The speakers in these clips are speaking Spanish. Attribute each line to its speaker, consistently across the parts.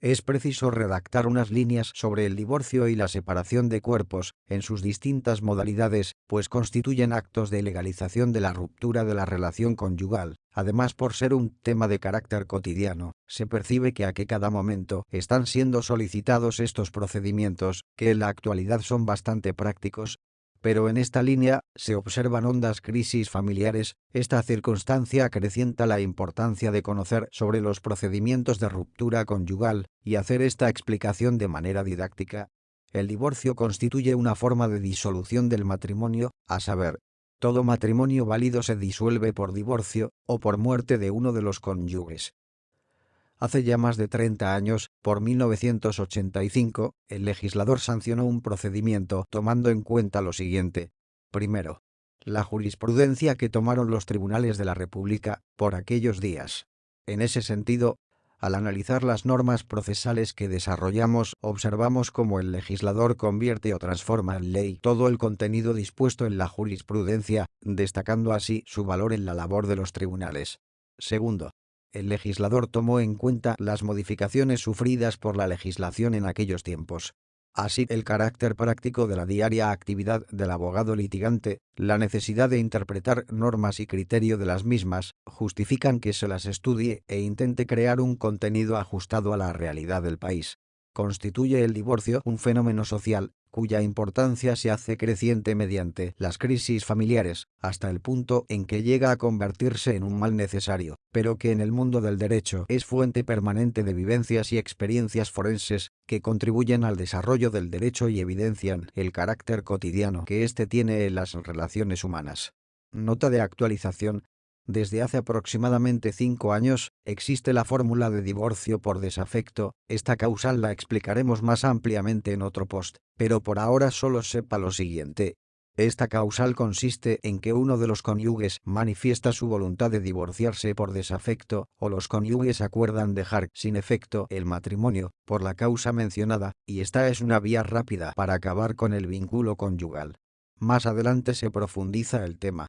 Speaker 1: es preciso redactar unas líneas sobre el divorcio y la separación de cuerpos, en sus distintas modalidades, pues constituyen actos de legalización de la ruptura de la relación conyugal. Además, por ser un tema de carácter cotidiano, se percibe que a que cada momento están siendo solicitados estos procedimientos, que en la actualidad son bastante prácticos, pero en esta línea se observan hondas crisis familiares, esta circunstancia acrecienta la importancia de conocer sobre los procedimientos de ruptura conyugal y hacer esta explicación de manera didáctica. El divorcio constituye una forma de disolución del matrimonio, a saber, todo matrimonio válido se disuelve por divorcio o por muerte de uno de los cónyuges. Hace ya más de 30 años, por 1985, el legislador sancionó un procedimiento tomando en cuenta lo siguiente. Primero, la jurisprudencia que tomaron los tribunales de la República por aquellos días. En ese sentido, al analizar las normas procesales que desarrollamos, observamos cómo el legislador convierte o transforma en ley todo el contenido dispuesto en la jurisprudencia, destacando así su valor en la labor de los tribunales. Segundo, el legislador tomó en cuenta las modificaciones sufridas por la legislación en aquellos tiempos. Así, el carácter práctico de la diaria actividad del abogado litigante, la necesidad de interpretar normas y criterio de las mismas, justifican que se las estudie e intente crear un contenido ajustado a la realidad del país. Constituye el divorcio un fenómeno social, cuya importancia se hace creciente mediante las crisis familiares, hasta el punto en que llega a convertirse en un mal necesario, pero que en el mundo del derecho es fuente permanente de vivencias y experiencias forenses que contribuyen al desarrollo del derecho y evidencian el carácter cotidiano que éste tiene en las relaciones humanas. Nota de actualización desde hace aproximadamente cinco años, existe la fórmula de divorcio por desafecto, esta causal la explicaremos más ampliamente en otro post, pero por ahora solo sepa lo siguiente. Esta causal consiste en que uno de los cónyuges manifiesta su voluntad de divorciarse por desafecto, o los cónyuges acuerdan dejar sin efecto el matrimonio, por la causa mencionada, y esta es una vía rápida para acabar con el vínculo conyugal. Más adelante se profundiza el tema.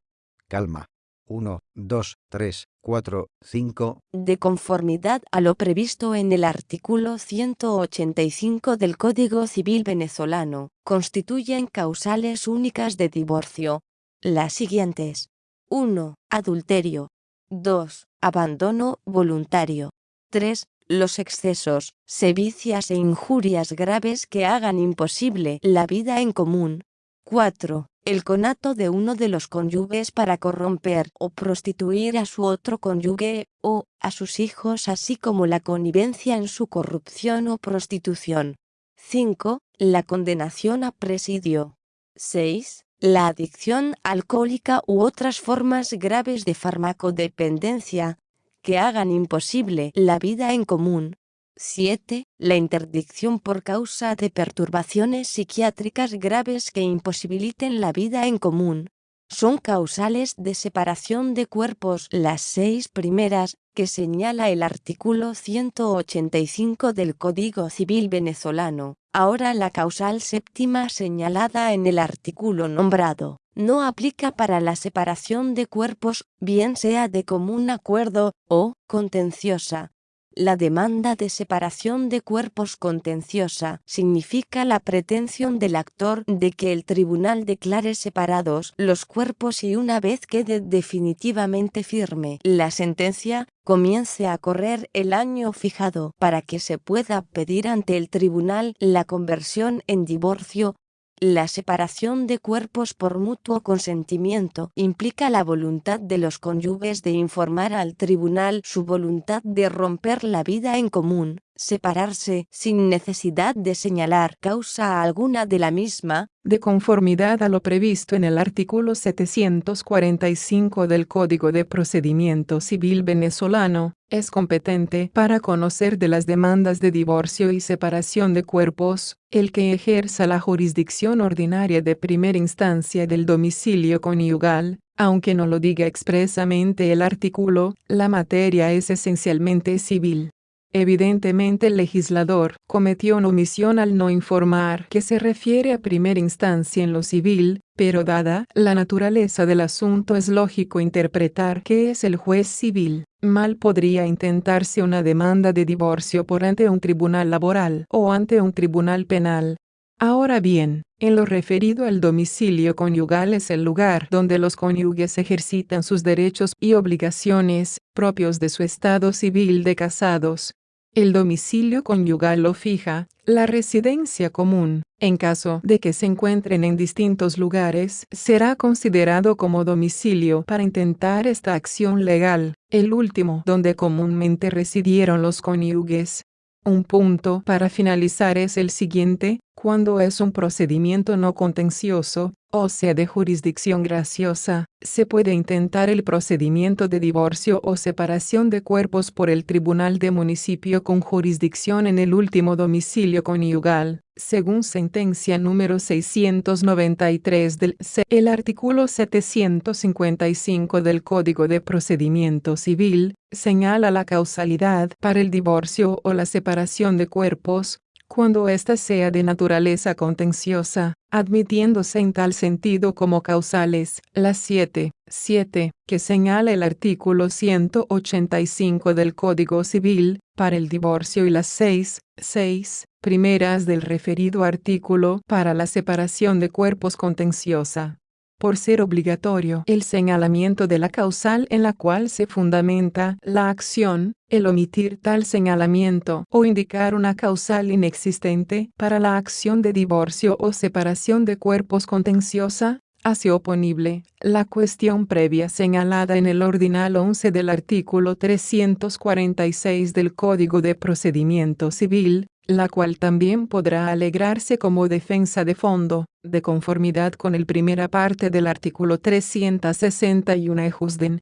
Speaker 1: Calma. 1, 2, 3, 4, 5.
Speaker 2: De conformidad a lo previsto en el artículo 185 del Código Civil venezolano, constituyen causales únicas de divorcio. Las siguientes. 1. Adulterio. 2. Abandono voluntario. 3. Los excesos, sevicias e injurias graves que hagan imposible la vida en común. 4 el conato de uno de los cónyuges para corromper o prostituir a su otro cónyuge, o a sus hijos así como la connivencia en su corrupción o prostitución. 5. La condenación a presidio. 6. La adicción alcohólica u otras formas graves de farmacodependencia, que hagan imposible la vida en común. 7. La interdicción por causa de perturbaciones psiquiátricas graves que imposibiliten la vida en común. Son causales de separación de cuerpos las seis primeras, que señala el artículo 185 del Código Civil venezolano. Ahora la causal séptima señalada en el artículo nombrado no aplica para la separación de cuerpos, bien sea de común acuerdo, o contenciosa, la demanda de separación de cuerpos contenciosa significa la pretensión del actor de que el tribunal declare separados los cuerpos y una vez quede definitivamente firme la sentencia, comience a correr el año fijado para que se pueda pedir ante el tribunal la conversión en divorcio la separación de cuerpos por mutuo consentimiento implica la voluntad de los cónyuges de informar al tribunal su voluntad de romper la vida en común, separarse sin necesidad de señalar causa alguna de la misma,
Speaker 3: de conformidad a lo previsto en el artículo 745 del Código de Procedimiento Civil venezolano, es competente para conocer de las demandas de divorcio y separación de cuerpos, el que ejerza la jurisdicción ordinaria de primera instancia del domicilio conyugal, aunque no lo diga expresamente el artículo, la materia es esencialmente civil. Evidentemente el legislador cometió una omisión al no informar que se refiere a primera instancia en lo civil, pero dada la naturaleza del asunto es lógico interpretar que es el juez civil. Mal podría intentarse una demanda de divorcio por ante un tribunal laboral o ante un tribunal penal. Ahora bien, en lo referido al domicilio conyugal es el lugar donde los cónyuges ejercitan sus derechos y obligaciones propios de su estado civil de casados. El domicilio conyugal lo fija, la residencia común, en caso de que se encuentren en distintos lugares, será considerado como domicilio para intentar esta acción legal, el último donde comúnmente residieron los cónyuges. Un punto para finalizar es el siguiente, cuando es un procedimiento no contencioso, o sea de jurisdicción graciosa, se puede intentar el procedimiento de divorcio o separación de cuerpos por el tribunal de municipio con jurisdicción en el último domicilio conyugal, según sentencia número 693 del C. El artículo 755 del Código de Procedimiento Civil señala la causalidad para el divorcio o la separación de cuerpos, cuando ésta sea de naturaleza contenciosa, admitiéndose en tal sentido como causales, las 7, 7, que señala el artículo 185 del Código Civil, para el divorcio y las 6, 6, primeras del referido artículo para la separación de cuerpos contenciosa por ser obligatorio el señalamiento de la causal en la cual se fundamenta la acción, el omitir tal señalamiento o indicar una causal inexistente para la acción de divorcio o separación de cuerpos contenciosa, hace oponible la cuestión previa señalada en el ordinal 11 del artículo 346 del Código de Procedimiento Civil, la cual también podrá alegrarse como defensa de fondo, de conformidad con el primera parte del artículo 361 Ejusden.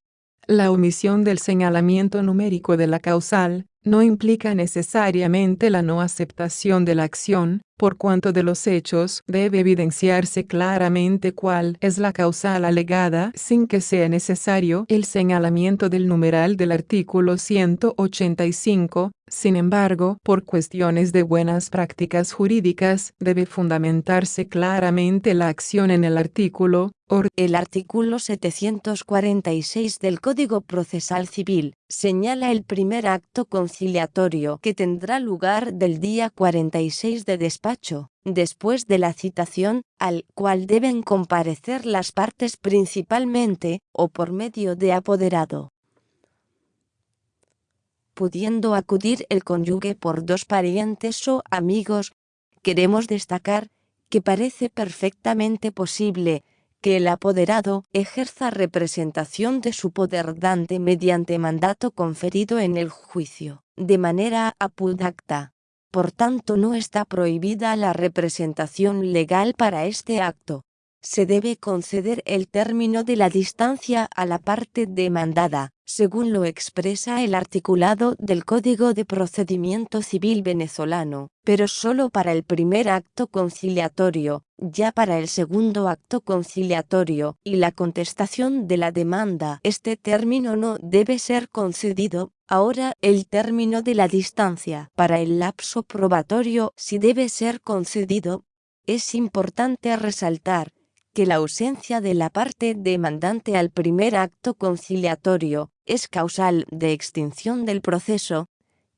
Speaker 3: La omisión del señalamiento numérico de la causal, no implica necesariamente la no aceptación de la acción, por cuanto de los hechos debe evidenciarse claramente cuál es la causal alegada sin que sea necesario el señalamiento del numeral del artículo 185, sin embargo, por cuestiones de buenas prácticas jurídicas, debe fundamentarse claramente la acción en el artículo,
Speaker 2: el artículo 746 del Código Procesal Civil, señala el primer acto conciliatorio que tendrá lugar del día 46 de despacho, después de la citación, al cual deben comparecer las partes principalmente, o por medio de apoderado pudiendo acudir el cónyuge por dos parientes o amigos, queremos destacar que parece perfectamente posible que el apoderado ejerza representación de su poder dante mediante mandato conferido en el juicio, de manera apudacta. Por tanto no está prohibida la representación legal para este acto. Se debe conceder el término de la distancia a la parte demandada, según lo expresa el articulado del Código de Procedimiento Civil venezolano, pero solo para el primer acto conciliatorio, ya para el segundo acto conciliatorio y la contestación de la demanda este término no debe ser concedido, ahora el término de la distancia para el lapso probatorio sí debe ser concedido. Es importante resaltar que la ausencia de la parte demandante al primer acto conciliatorio es causal de extinción del proceso,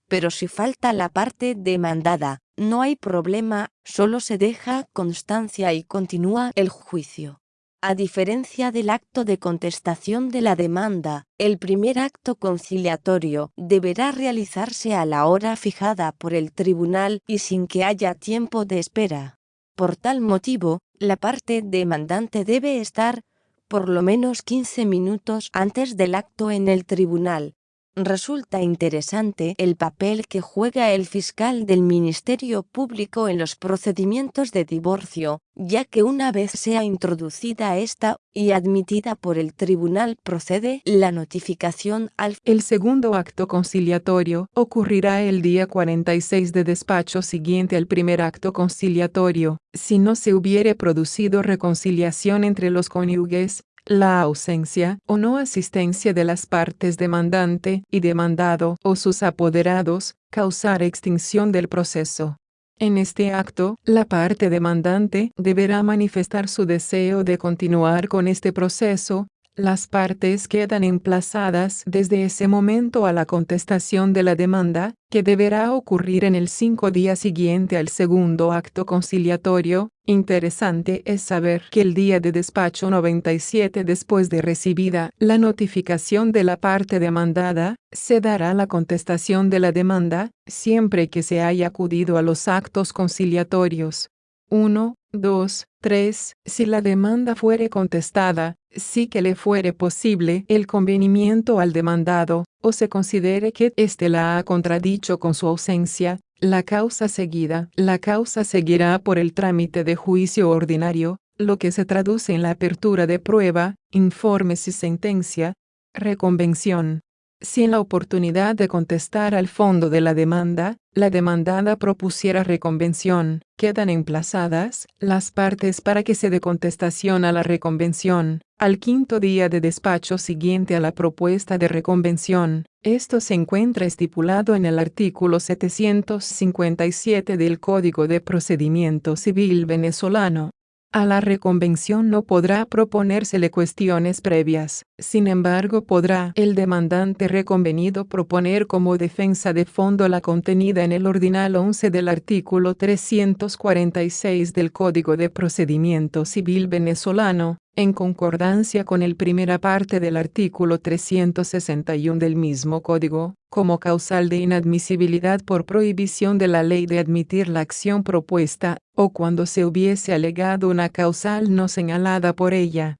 Speaker 2: pero si falta la parte demandada, no hay problema, solo se deja constancia y continúa el juicio. A diferencia del acto de contestación de la demanda, el primer acto conciliatorio deberá realizarse a la hora fijada por el tribunal y sin que haya tiempo de espera. Por tal motivo, la parte demandante debe estar por lo menos 15 minutos antes del acto en el tribunal. Resulta interesante el papel que juega el fiscal del Ministerio Público en los procedimientos de divorcio, ya que una vez sea introducida esta y admitida por el tribunal procede la notificación al...
Speaker 3: El segundo acto conciliatorio ocurrirá el día 46 de despacho siguiente al primer acto conciliatorio, si no se hubiere producido reconciliación entre los cónyuges, la ausencia o no asistencia de las partes demandante y demandado o sus apoderados, causar extinción del proceso. En este acto, la parte demandante deberá manifestar su deseo de continuar con este proceso, las partes quedan emplazadas desde ese momento a la contestación de la demanda, que deberá ocurrir en el cinco días siguiente al segundo acto conciliatorio. Interesante es saber que el día de despacho 97 después de recibida la notificación de la parte demandada, se dará la contestación de la demanda, siempre que se haya acudido a los actos conciliatorios. 1, 2, 3. Si la demanda fuere contestada, sí que le fuere posible el convenimiento al demandado, o se considere que éste la ha contradicho con su ausencia, la causa seguida. La causa seguirá por el trámite de juicio ordinario, lo que se traduce en la apertura de prueba, informes y sentencia, reconvención. Si en la oportunidad de contestar al fondo de la demanda, la demandada propusiera reconvención, quedan emplazadas las partes para que se dé contestación a la reconvención, al quinto día de despacho siguiente a la propuesta de reconvención. Esto se encuentra estipulado en el artículo 757 del Código de Procedimiento Civil venezolano. A la reconvención no podrá proponérsele cuestiones previas, sin embargo podrá el demandante reconvenido proponer como defensa de fondo la contenida en el ordinal 11 del artículo 346 del Código de Procedimiento Civil venezolano, en concordancia con el primera parte del artículo 361 del mismo código, como causal de inadmisibilidad por prohibición de la ley de admitir la acción propuesta, o cuando se hubiese alegado una causal no señalada por ella.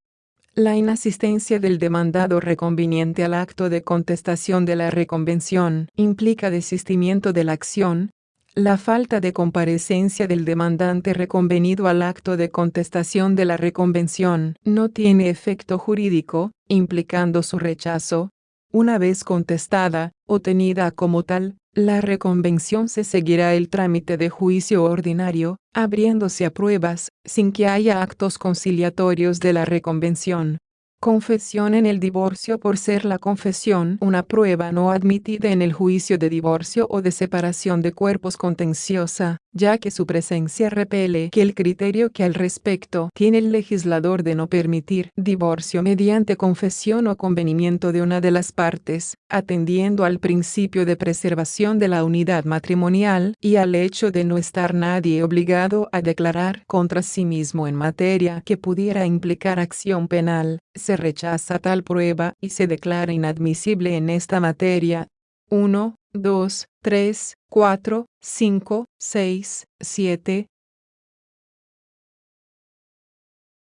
Speaker 3: La inasistencia del demandado reconveniente al acto de contestación de la reconvención implica desistimiento de la acción, la falta de comparecencia del demandante reconvenido al acto de contestación de la reconvención no tiene efecto jurídico, implicando su rechazo. Una vez contestada, o tenida como tal, la reconvención se seguirá el trámite de juicio ordinario, abriéndose a pruebas, sin que haya actos conciliatorios de la reconvención. Confesión en el divorcio por ser la confesión una prueba no admitida en el juicio de divorcio o de separación de cuerpos contenciosa, ya que su presencia repele que el criterio que al respecto tiene el legislador de no permitir divorcio mediante confesión o convenimiento de una de las partes, atendiendo al principio de preservación de la unidad matrimonial y al hecho de no estar nadie obligado a declarar contra sí mismo en materia que pudiera implicar acción penal, se rechaza tal prueba y se declara inadmisible en esta materia. 1, 2, 3, 4, 5, 6, 7.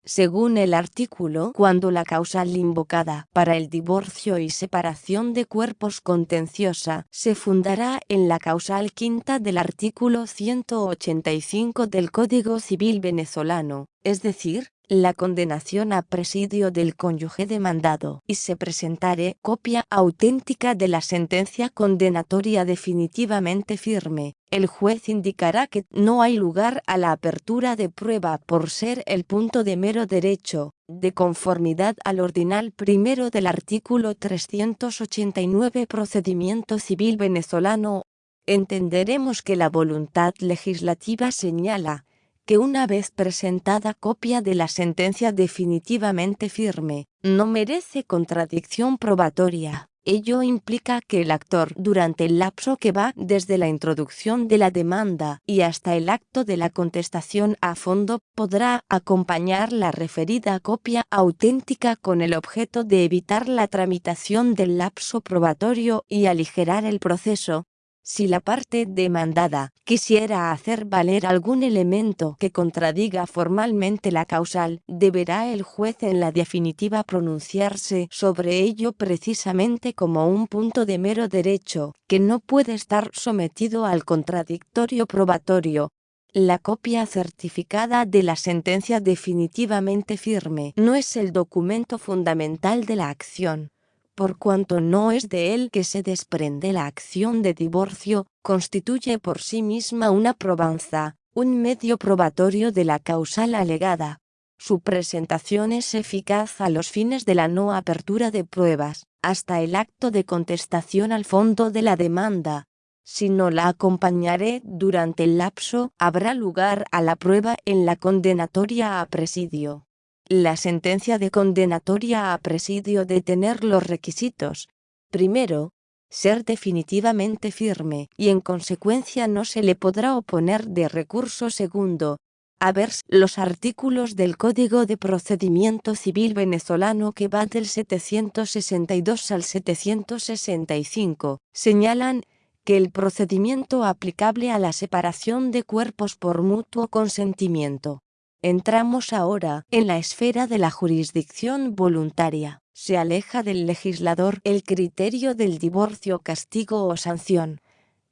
Speaker 2: Según el artículo, cuando la causal invocada para el divorcio y separación de cuerpos contenciosa se fundará en la causal quinta del artículo 185 del Código Civil venezolano, es decir, la condenación a presidio del cónyuge demandado y se presentare copia auténtica de la sentencia condenatoria definitivamente firme, el juez indicará que no hay lugar a la apertura de prueba por ser el punto de mero derecho, de conformidad al ordinal primero del artículo 389 Procedimiento Civil Venezolano. Entenderemos que la voluntad legislativa señala, que una vez presentada copia de la sentencia definitivamente firme, no merece contradicción probatoria. Ello implica que el actor durante el lapso que va desde la introducción de la demanda y hasta el acto de la contestación a fondo podrá acompañar la referida copia auténtica con el objeto de evitar la tramitación del lapso probatorio y aligerar el proceso, si la parte demandada quisiera hacer valer algún elemento que contradiga formalmente la causal, deberá el juez en la definitiva pronunciarse sobre ello precisamente como un punto de mero derecho, que no puede estar sometido al contradictorio probatorio, la copia certificada de la sentencia definitivamente firme no es el documento fundamental de la acción, por cuanto no es de él que se desprende la acción de divorcio, constituye por sí misma una probanza, un medio probatorio de la causal alegada. Su presentación es eficaz a los fines de la no apertura de pruebas, hasta el acto de contestación al fondo de la demanda. Si no la acompañaré durante el lapso, habrá lugar a la prueba en la condenatoria a presidio. La sentencia de condenatoria a presidio de tener los requisitos. Primero, ser definitivamente firme y en consecuencia no se le podrá oponer de recurso segundo, a ver los artículos del Código de Procedimiento Civil venezolano que va del 762 al 765, señalan que el procedimiento aplicable a la separación de cuerpos por mutuo consentimiento. Entramos ahora en la esfera de la jurisdicción voluntaria. Se aleja del legislador el criterio del divorcio castigo o sanción,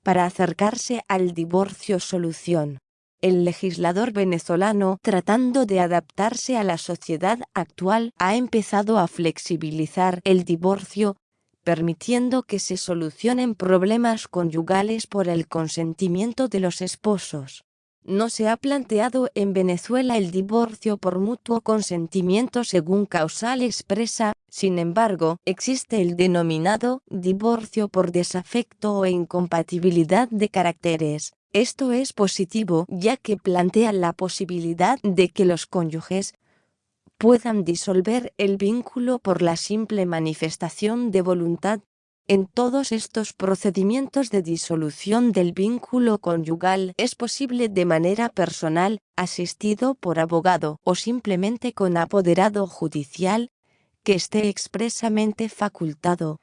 Speaker 2: para acercarse al divorcio solución el legislador venezolano, tratando de adaptarse a la sociedad actual, ha empezado a flexibilizar el divorcio, permitiendo que se solucionen problemas conyugales por el consentimiento de los esposos. No se ha planteado en Venezuela el divorcio por mutuo consentimiento según causal expresa, sin embargo, existe el denominado divorcio por desafecto o incompatibilidad de caracteres, esto es positivo ya que plantea la posibilidad de que los cónyuges puedan disolver el vínculo por la simple manifestación de voluntad. En todos estos procedimientos de disolución del vínculo conyugal es posible de manera personal, asistido por abogado o simplemente con apoderado judicial que esté expresamente facultado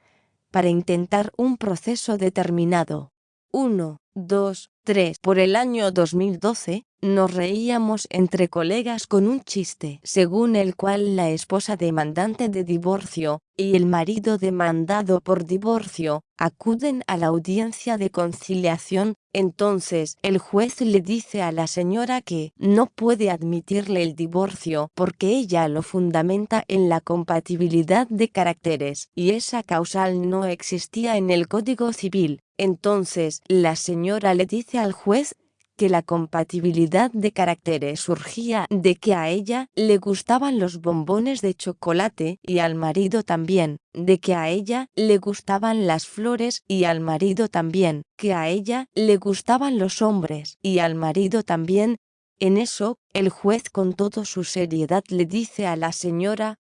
Speaker 2: para intentar un proceso determinado. 1, 2, 3. Por el año 2012, nos reíamos entre colegas con un chiste, según el cual la esposa demandante de divorcio y el marido demandado por divorcio acuden a la audiencia de conciliación. Entonces el juez le dice a la señora que no puede admitirle el divorcio porque ella lo fundamenta en la compatibilidad de caracteres y esa causal no existía en el Código Civil. Entonces la señora le dice al juez que la compatibilidad de caracteres surgía de que a ella le gustaban los bombones de chocolate y al marido también, de que a ella le gustaban las flores y al marido también, que a ella le gustaban los hombres y al marido también. En eso, el juez con toda su seriedad le dice a la señora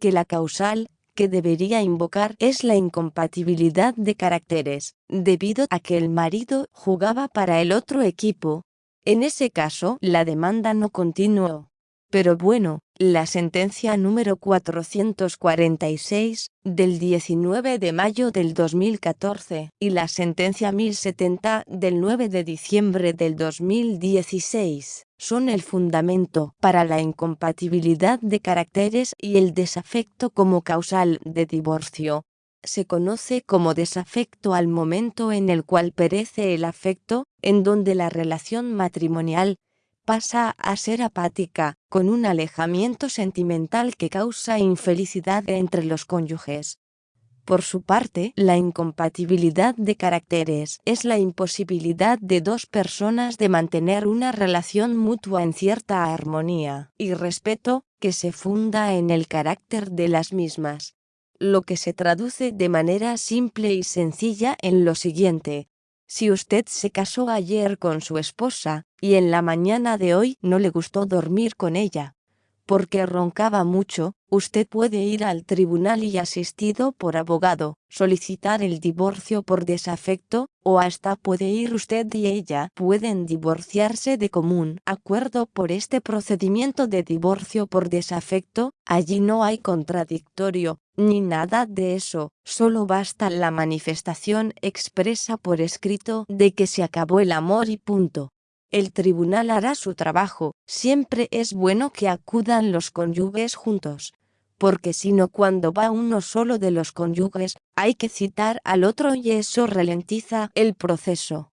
Speaker 2: que la causal que debería invocar es la incompatibilidad de caracteres, debido a que el marido jugaba para el otro equipo. En ese caso, la demanda no continuó. Pero bueno, la sentencia número 446, del 19 de mayo del 2014, y la sentencia 1070, del 9 de diciembre del 2016, son el fundamento para la incompatibilidad de caracteres y el desafecto como causal de divorcio. Se conoce como desafecto al momento en el cual perece el afecto, en donde la relación matrimonial pasa a ser apática, con un alejamiento sentimental que causa infelicidad entre los cónyuges. Por su parte, la incompatibilidad de caracteres es la imposibilidad de dos personas de mantener una relación mutua en cierta armonía y respeto que se funda en el carácter de las mismas. Lo que se traduce de manera simple y sencilla en lo siguiente, si usted se casó ayer con su esposa, y en la mañana de hoy no le gustó dormir con ella, porque roncaba mucho, usted puede ir al tribunal y asistido por abogado, solicitar el divorcio por desafecto, o hasta puede ir usted y ella pueden divorciarse de común acuerdo por este procedimiento de divorcio por desafecto, allí no hay contradictorio, ni nada de eso, solo basta la manifestación expresa por escrito de que se acabó el amor y punto el tribunal hará su trabajo. Siempre es bueno que acudan los cónyuges juntos, porque si no cuando va uno solo de los cónyuges, hay que citar al otro y eso ralentiza el proceso.